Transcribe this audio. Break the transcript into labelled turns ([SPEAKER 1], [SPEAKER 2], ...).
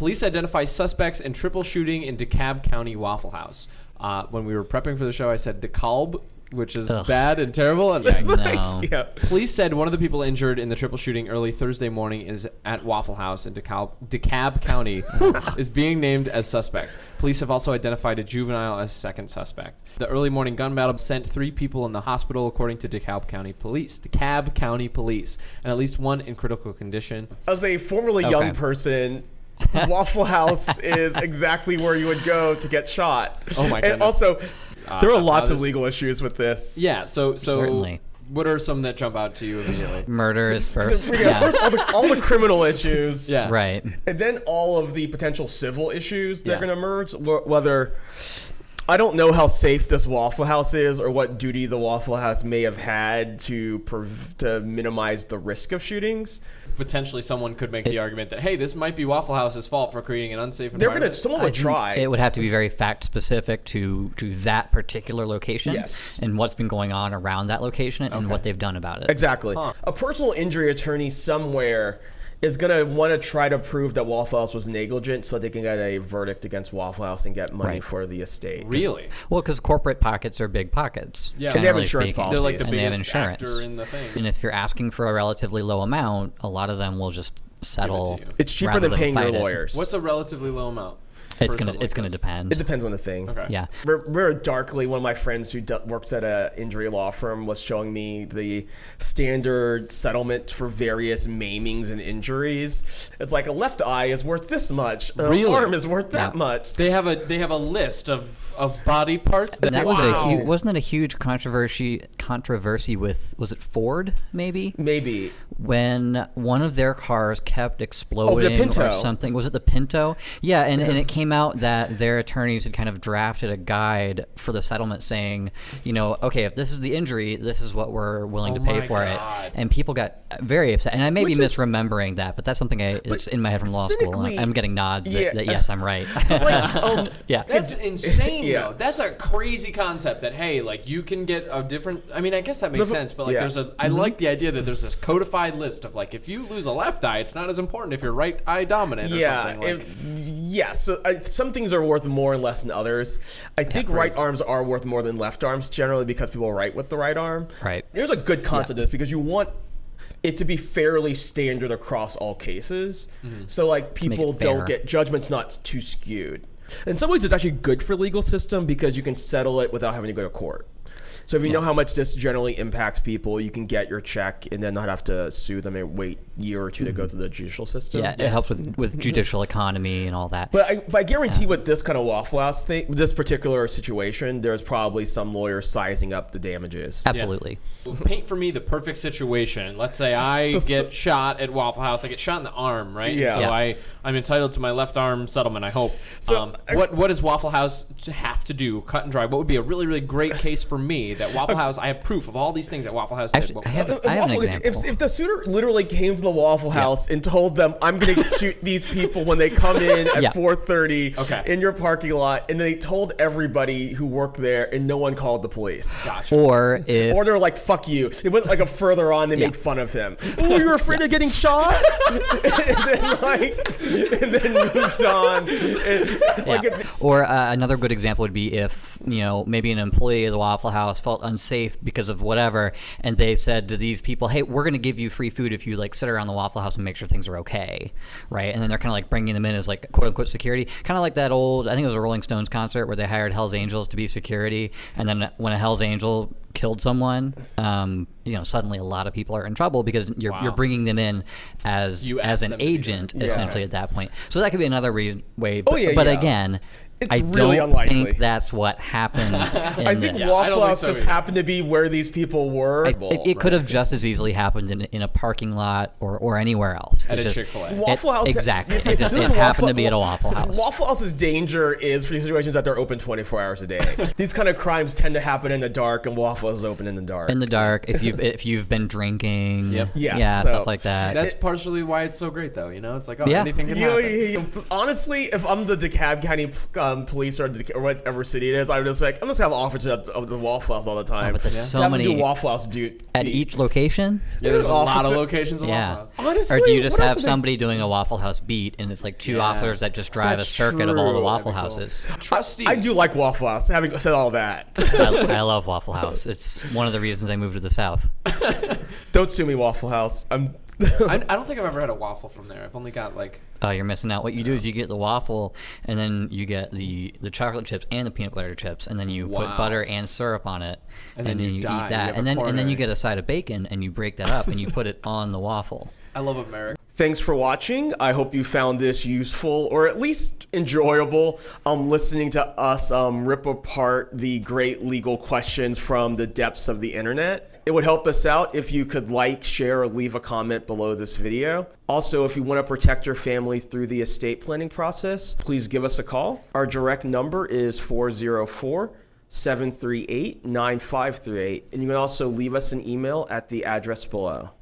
[SPEAKER 1] Police identify suspects in triple shooting in DeKalb County Waffle House. Uh, when we were prepping for the show, I said DeKalb, which is
[SPEAKER 2] Ugh.
[SPEAKER 1] bad and terrible. And
[SPEAKER 2] No.
[SPEAKER 3] yeah.
[SPEAKER 1] Police said one of the people injured in the triple shooting early Thursday morning is at Waffle House in DeKalb, DeKalb County is being named as suspect. Police have also identified a juvenile as second suspect. The early morning gun battle sent three people in the hospital, according to DeKalb County Police. DeKalb County Police, and at least one in critical condition.
[SPEAKER 3] As a formerly young person, Waffle House is exactly where you would go to get shot.
[SPEAKER 1] Oh my god!
[SPEAKER 3] And
[SPEAKER 1] goodness.
[SPEAKER 3] also, there
[SPEAKER 1] Uh,
[SPEAKER 3] are lots
[SPEAKER 1] uh,
[SPEAKER 3] of legal issues with this.
[SPEAKER 1] Yeah. So so
[SPEAKER 2] Certainly.
[SPEAKER 1] what are some that jump out to you immediately?
[SPEAKER 2] Murder is first.
[SPEAKER 3] Yeah,
[SPEAKER 2] Yeah.
[SPEAKER 3] First, all the, all the criminal issues.
[SPEAKER 1] Yeah.
[SPEAKER 2] Right.
[SPEAKER 3] And then all of the potential civil issues that
[SPEAKER 1] Yeah.
[SPEAKER 3] are going to emerge. wh- Whether I don't know how safe this Waffle House is, or what duty the Waffle House may have had to prov- to minimize the risk of shootings.
[SPEAKER 1] Potentially, someone could make the argument that hey, this might be Waffle House's fault for creating an unsafe
[SPEAKER 3] They're
[SPEAKER 1] environment.
[SPEAKER 3] gonna. Someone would try.
[SPEAKER 2] It would have to be very fact specific to to that particular location
[SPEAKER 3] Yes.
[SPEAKER 2] and what's been going on around that location and
[SPEAKER 1] Okay.
[SPEAKER 2] what they've done about it.
[SPEAKER 3] Exactly. A personal injury attorney somewhere is going to want to try to prove that Waffle House was negligent so they can get a verdict against Waffle House and get money
[SPEAKER 2] Right.
[SPEAKER 3] for the estate.
[SPEAKER 1] really.
[SPEAKER 2] Well, because corporate pockets are big pockets.
[SPEAKER 1] Yeah.
[SPEAKER 3] And they have insurance
[SPEAKER 2] speaking.
[SPEAKER 3] policies.
[SPEAKER 1] They're like the
[SPEAKER 3] And
[SPEAKER 2] and they have insurance.
[SPEAKER 1] actor in the thing.
[SPEAKER 2] And if you're asking for a relatively low amount, a lot of them will just settle.
[SPEAKER 1] you.
[SPEAKER 3] It's cheaper
[SPEAKER 2] rather
[SPEAKER 3] than paying your
[SPEAKER 2] fight it.
[SPEAKER 3] lawyers.
[SPEAKER 1] What's a relatively low amount?
[SPEAKER 2] It's gonna
[SPEAKER 1] something
[SPEAKER 2] it's
[SPEAKER 1] like
[SPEAKER 2] gonna
[SPEAKER 1] this?
[SPEAKER 2] depend.
[SPEAKER 3] It depends on the thing.
[SPEAKER 1] Okay.
[SPEAKER 2] Yeah.
[SPEAKER 3] Very, very darkly, one of my friends who d- works at a injury law firm was showing me the standard settlement for various maimings and injuries. It's like a left eye is worth this much, an
[SPEAKER 1] Really?
[SPEAKER 3] arm is worth that
[SPEAKER 2] Yeah.
[SPEAKER 3] much.
[SPEAKER 1] They have a they have a list of, of body parts that,
[SPEAKER 2] And that
[SPEAKER 1] wow.
[SPEAKER 2] was a huge, wasn't it a huge controversy controversy with was it Ford maybe
[SPEAKER 3] Maybe.
[SPEAKER 2] when one of their cars kept oh, exploding or
[SPEAKER 3] Pinto.
[SPEAKER 2] something was it the Pinto yeah and, and it came out that their attorneys had kind of drafted a guide for the settlement saying you know okay if this is the injury this is what we're willing
[SPEAKER 1] Oh
[SPEAKER 2] to pay for
[SPEAKER 1] God.
[SPEAKER 2] it and people got very upset and I may
[SPEAKER 3] Which
[SPEAKER 2] be
[SPEAKER 3] is-
[SPEAKER 2] misremembering that but that's something I it's in my head from law school I'm getting nods that,
[SPEAKER 3] Yeah.
[SPEAKER 2] that yes I'm right
[SPEAKER 3] Like, um,
[SPEAKER 2] yeah
[SPEAKER 1] That's insane,
[SPEAKER 3] Yeah.
[SPEAKER 1] though. That's a crazy concept. That hey, like you can get a different. I mean, I guess that makes
[SPEAKER 3] There's a-
[SPEAKER 1] sense. But like,
[SPEAKER 3] yeah.
[SPEAKER 1] there's a. I like the idea that there's this codified list of like, if you lose a left eye, it's not as important if you're right eye dominant or
[SPEAKER 3] yeah,
[SPEAKER 1] something. Like,
[SPEAKER 3] it- yeah. So uh, some things are worth more and less than others. I think right arms are worth more than left arms generally because people write with the right arm.
[SPEAKER 2] Right.
[SPEAKER 3] There's a good concept of this because you want it to be fairly standard across all cases. So like people don't get judgments not too skewed. In some ways, it's actually good for legal system because you can settle it without having to go to court. So if you know how much this generally impacts people, you can get your check and then not have to sue them and wait a year or two to go through the judicial system.
[SPEAKER 2] yeah it helps with with judicial economy and all that
[SPEAKER 3] But I, but I guarantee with this kind of Waffle House thing, this particular situation, there's probably some lawyer sizing up the damages.
[SPEAKER 2] absolutely
[SPEAKER 1] paint for me the perfect situation. Let's say I get shot at Waffle House. I get shot in the arm, right?
[SPEAKER 3] Yeah.
[SPEAKER 1] So
[SPEAKER 2] Yeah.
[SPEAKER 1] I I'm entitled to my left arm settlement. I hope.
[SPEAKER 3] So,
[SPEAKER 1] um,
[SPEAKER 3] I-
[SPEAKER 1] what what does Waffle House have to do? Cut and dry. What would be a really really great case for me that Waffle House? I have proof of all these things that Waffle House did.
[SPEAKER 2] Actually,
[SPEAKER 1] What-
[SPEAKER 2] I have,
[SPEAKER 3] If
[SPEAKER 2] I have an example.
[SPEAKER 3] If, if the suitor literally came to the Waffle House and told them, "I'm going to shoot these people when they come in at
[SPEAKER 2] Yeah.
[SPEAKER 3] 4:30
[SPEAKER 1] Okay.
[SPEAKER 3] in your parking lot," and they told everybody who worked there, and no one called the police.
[SPEAKER 1] Gotcha.
[SPEAKER 2] or if
[SPEAKER 3] Or they're like, "Fuck you." It went like a further on. They
[SPEAKER 2] Yeah.
[SPEAKER 3] made fun of him. Oh, you were afraid of getting shot, and then like, and then moved on. And, like.
[SPEAKER 2] Or uh, another good example would be if you know maybe an employee of the Waffle House felt unsafe because of whatever, and they said to these people, "Hey, we're going to give you free food if you like sit around the Waffle House and make sure things are okay," right? And then they're kind of like bringing them in as like quote unquote security, kind of like that old I think it was a Rolling Stones concert where they hired Hell's Angels to be security, and then when a Hell's Angel killed someone, um, you know, suddenly a lot of people are in trouble because you're,
[SPEAKER 1] Wow.
[SPEAKER 2] you're bringing them in as
[SPEAKER 1] You
[SPEAKER 2] as an
[SPEAKER 1] them to do that.
[SPEAKER 2] agent
[SPEAKER 3] Yeah.
[SPEAKER 2] essentially at that point. So that could be another re- way. But,
[SPEAKER 3] Oh, yeah,
[SPEAKER 2] but
[SPEAKER 3] yeah.
[SPEAKER 2] again,
[SPEAKER 3] It's
[SPEAKER 2] I
[SPEAKER 3] really
[SPEAKER 2] don't
[SPEAKER 3] unlikely.
[SPEAKER 2] think that's what happened.
[SPEAKER 3] I think
[SPEAKER 2] this.
[SPEAKER 1] Yeah, I
[SPEAKER 3] Waffle
[SPEAKER 1] think
[SPEAKER 3] House
[SPEAKER 1] so
[SPEAKER 3] just
[SPEAKER 1] either.
[SPEAKER 3] happened to be where these people were.
[SPEAKER 2] I- it, it could have just as easily happened in, in a parking lot or, or anywhere else.
[SPEAKER 1] At
[SPEAKER 2] It's
[SPEAKER 1] a Chick-fil-A.
[SPEAKER 3] Waffle House
[SPEAKER 2] exactly.
[SPEAKER 3] if
[SPEAKER 2] It, just,
[SPEAKER 3] this
[SPEAKER 2] it
[SPEAKER 3] is
[SPEAKER 2] happened
[SPEAKER 3] Waffle-
[SPEAKER 2] to be at a Waffle House.
[SPEAKER 3] Waffle House's danger is for these situations that they're open 24 hours a day. These kind of crimes tend to happen in the dark, and Waffle House is open in the dark.
[SPEAKER 2] in the dark, if you've if you've been drinking,
[SPEAKER 1] Yep.
[SPEAKER 3] Yes,
[SPEAKER 2] yeah,
[SPEAKER 3] so-
[SPEAKER 2] stuff like that.
[SPEAKER 1] That's partially why it's so great, though. You know, it's like oh,
[SPEAKER 2] Yeah.
[SPEAKER 1] anything can
[SPEAKER 3] You know,
[SPEAKER 1] happen.
[SPEAKER 3] you- you- honestly, if I'm the DeKalb County um, police or, the, or whatever city it is, I would just like I'm just gonna have offers of, of the Waffle House all the time.
[SPEAKER 2] Oh, but there's
[SPEAKER 1] Yeah.
[SPEAKER 2] so
[SPEAKER 3] Have them
[SPEAKER 2] many
[SPEAKER 3] do Waffle House, dude.
[SPEAKER 2] at each location.
[SPEAKER 1] Yeah, there's a lot of locations of
[SPEAKER 2] Yeah.
[SPEAKER 1] Waffle House.
[SPEAKER 3] Honestly,
[SPEAKER 2] or do you just have
[SPEAKER 3] do they-
[SPEAKER 2] somebody doing a Waffle House beat, and it's like two
[SPEAKER 1] Yeah.
[SPEAKER 2] officers that just drive
[SPEAKER 3] That's
[SPEAKER 2] a circuit of all the. Waffle
[SPEAKER 1] That'd cool.
[SPEAKER 2] houses?
[SPEAKER 1] Trusty.
[SPEAKER 3] I do like Waffle House. Having said all that,
[SPEAKER 2] I, I love Waffle House. It's one of the reasons I moved to the South.
[SPEAKER 3] don't sue me, Waffle House. I'm.
[SPEAKER 1] I, I don't think I've ever had a waffle from there. I've only got like
[SPEAKER 2] Oh, you're missing out. What you do is you get the waffle, and then you get the the chocolate chips and the peanut butter chips, and then you
[SPEAKER 1] Wow.
[SPEAKER 2] put butter and syrup on it,
[SPEAKER 1] And then you die. You
[SPEAKER 2] eat that,
[SPEAKER 1] have a
[SPEAKER 2] and then and then
[SPEAKER 1] coronary.
[SPEAKER 2] you get a side of bacon, and you break that up, and you put it on the waffle.
[SPEAKER 1] I love America.
[SPEAKER 3] Thanks for watching. I hope you found this useful or at least enjoyable. Um, listening to us um, rip apart the great legal questions from the depths of the internet. It would help us out if you could like, share, or leave a comment below this video. Also, if you want to protect your family through the estate planning process, please give us a call. Our direct number is 404 738 9538. And you can also leave us an email at the address below.